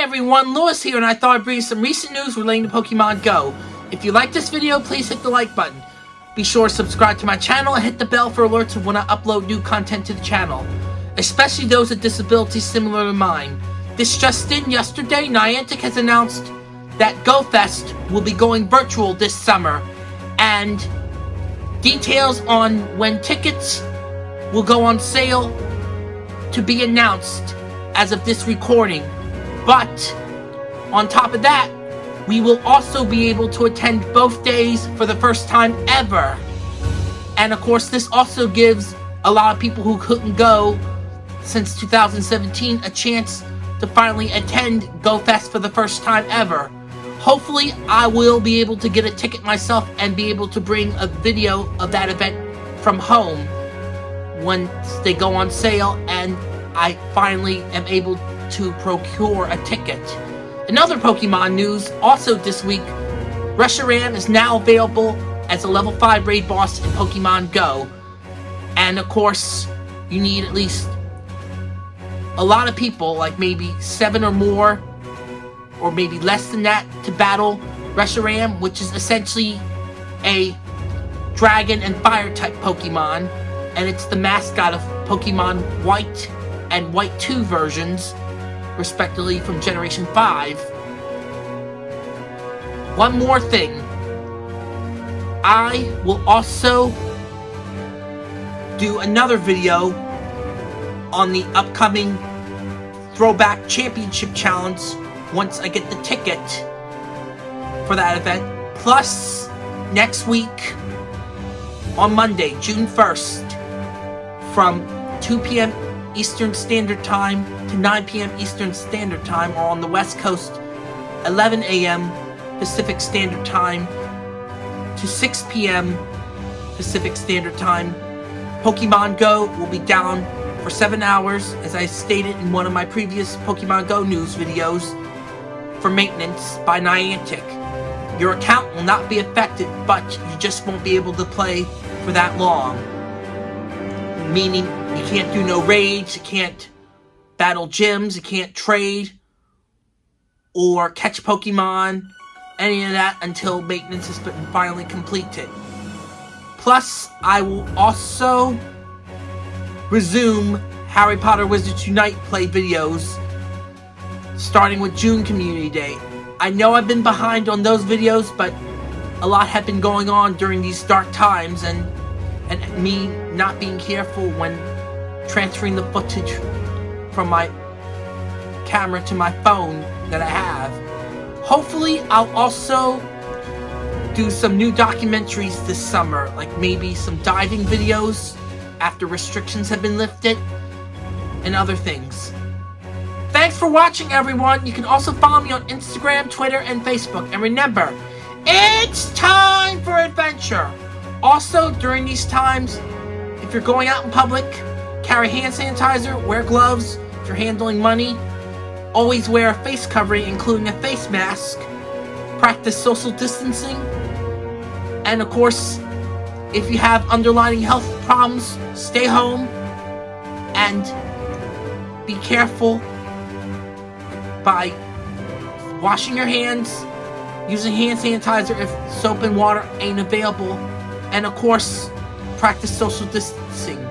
Everyone, Lewis here, and I thought I'd bring you some recent news relating to Pokemon Go. If you like this video, please hit the like button. Be sure to subscribe to my channel and hit the bell for alerts of when I upload new content to the channel, especially those with disabilities similar to mine. This just in, yesterday, Niantic has announced that GoFest will be going virtual this summer, and details on when tickets will go on sale to be announced as of this recording. But on top of that, we will also be able to attend both days for the first time ever. And of course, this also gives a lot of people who couldn't go since 2017 a chance to finally attend GoFest for the first time ever. Hopefully, I will be able to get a ticket myself and be able to bring a video of that event from home once they go on sale and I finally am able to procure a ticket. In other Pokemon news, also this week, Reshiram is now available as a level 5 raid boss in Pokemon Go. And of course, you need at least a lot of people, like maybe 7 or more, or maybe less than that, to battle Reshiram, which is essentially a dragon and fire type Pokemon. And it's the mascot of Pokemon White and White 2 versions, respectively from Generation 5. One more thing. I will also do another video on the upcoming Throwback Championship Challenge once I get the ticket for that event. Plus, next week, on Monday, June 1st, from 2 p.m. Eastern Standard Time to 9 p.m. Eastern Standard Time, or on the West Coast, 11 a.m. Pacific Standard Time to 6 p.m. Pacific Standard Time. Pokemon Go will be down for 7 hours, as I stated in one of my previous Pokemon Go news videos, for maintenance by Niantic. Your account will not be affected, but you just won't be able to play for that long. Meaning, you can't do no raids, you can't battle gyms, you can't trade, or catch Pokemon, any of that until maintenance has been finally completed. Plus, I will also resume Harry Potter Wizards Unite play videos starting with June Community Day. I know I've been behind on those videos, but a lot have been going on during these dark times and and me not being careful when transferring the footage from my camera to my phone that I have. Hopefully, I'll also do some new documentaries this summer, like maybe some diving videos after restrictions have been lifted, and other things. Thanks for watching, everyone. You can also follow me on Instagram, Twitter, and Facebook. And remember, it's time for adventure. Also, during these times, if you're going out in public, carry hand sanitizer, wear gloves, if you're handling money, always wear a face covering, including a face mask, practice social distancing, and of course, if you have underlying health problems, stay home and be careful by washing your hands, using hand sanitizer if soap and water ain't available, and of course, practice social distancing.